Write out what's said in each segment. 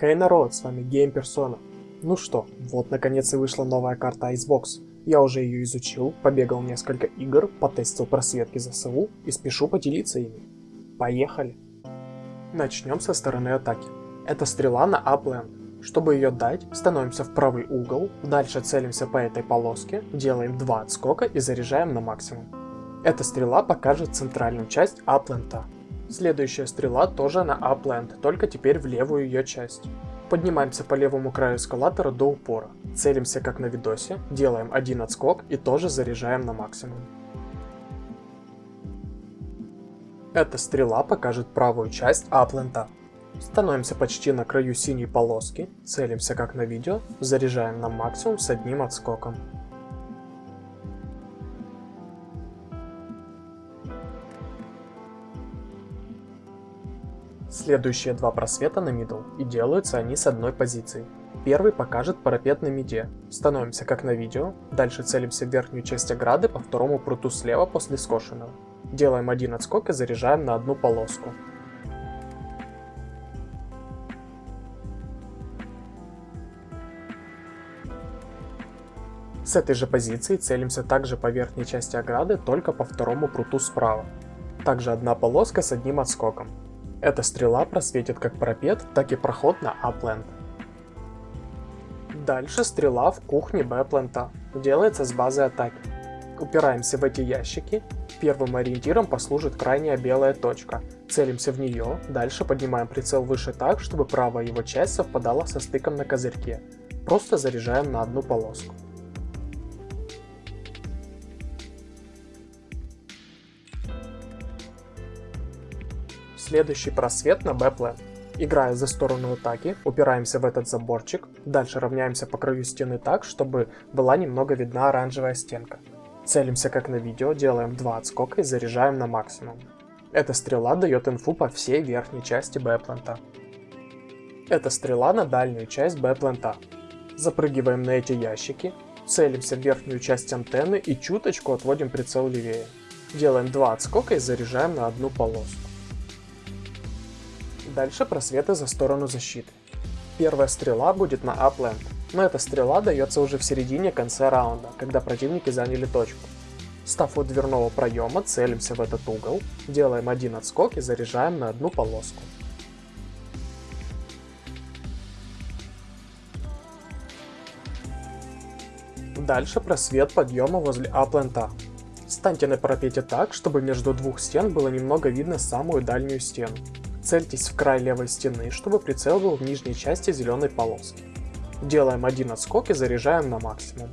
Хей народ, с вами Game Persona. Ну что, вот наконец и вышла новая карта Icebox. Я уже ее изучил, побегал несколько игр, потестил просветки ЗСУ и спешу поделиться ими. Поехали! Начнем со стороны атаки. Это стрела на Upland. Чтобы ее дать, становимся в правый угол, дальше целимся по этой полоске, делаем два отскока и заряжаем на максимум. Эта стрела покажет центральную часть Апленда. Следующая стрела тоже на Upland, только теперь в левую ее часть. Поднимаемся по левому краю эскалатора до упора. Целимся как на видосе, делаем один отскок и тоже заряжаем на максимум. Эта стрела покажет правую часть Апленда. Становимся почти на краю синей полоски, целимся как на видео, заряжаем на максимум с одним отскоком. Следующие два просвета на middle, и делаются они с одной позиции. Первый покажет парапет на миде. Становимся как на видео, дальше целимся в верхнюю часть ограды по второму пруту слева после скошенного. Делаем один отскок и заряжаем на одну полоску. С этой же позиции целимся также по верхней части ограды, только по второму пруту справа. Также одна полоска с одним отскоком. Эта стрела просветит как пропет, так и проход на Апленд. Дальше стрела в кухне Б-плента. Делается с базы атаки. Упираемся в эти ящики. Первым ориентиром послужит крайняя белая точка. Целимся в нее, дальше поднимаем прицел выше так, чтобы правая его часть совпадала со стыком на козырьке. Просто заряжаем на одну полоску. Следующий просвет на Б-план. Играя за сторону атаки, упираемся в этот заборчик, дальше равняемся по краю стены так, чтобы была немного видна оранжевая стенка. Целимся как на видео, делаем два отскока и заряжаем на максимум. Эта стрела дает инфу по всей верхней части Б-плента. Это стрела на дальнюю часть Б-плента. Запрыгиваем на эти ящики, целимся в верхнюю часть антенны и чуточку отводим прицел левее. Делаем два отскока и заряжаем на одну полоску. Дальше просветы за сторону защиты. Первая стрела будет на Upland, но эта стрела дается уже в середине конца раунда, когда противники заняли точку. Став у дверного проема, целимся в этот угол, делаем один отскок и заряжаем на одну полоску. Дальше просвет подъема возле Апленда. Станьте на парапете так, чтобы между двух стен было немного видно самую дальнюю стену. Цельтесь в край левой стены, чтобы прицел был в нижней части зеленой полоски. Делаем один отскок и заряжаем на максимум.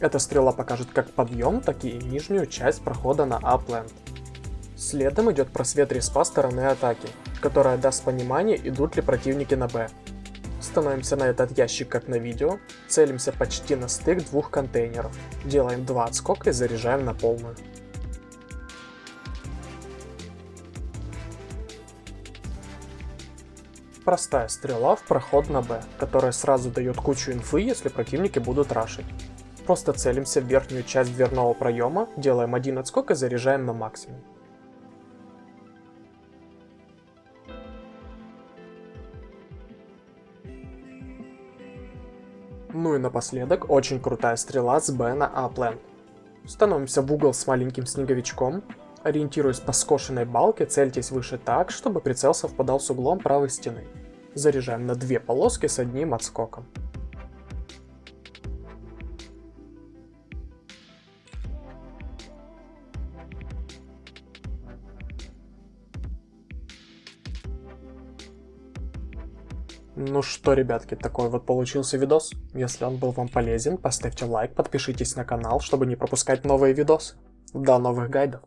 Эта стрела покажет как подъем, так и нижнюю часть прохода на Upland. Следом идет просвет респа стороны атаки, которая даст понимание, идут ли противники на Б. Становимся на этот ящик как на видео, целимся почти на стык двух контейнеров, делаем два отскока и заряжаем на полную. Простая стрела в проход на Б, которая сразу дает кучу инфы, если противники будут рашить. Просто целимся в верхнюю часть дверного проема, делаем один отскок и заряжаем на максимум. Ну и напоследок, очень крутая стрела с Б на А-план. Становимся в угол с маленьким снеговичком, Ориентируясь по скошенной балке, цельтесь выше так, чтобы прицел совпадал с углом правой стены. Заряжаем на две полоски с одним отскоком. Ну что, ребятки, такой вот получился видос. Если он был вам полезен, поставьте лайк, подпишитесь на канал, чтобы не пропускать новые видосы. До новых гайдов!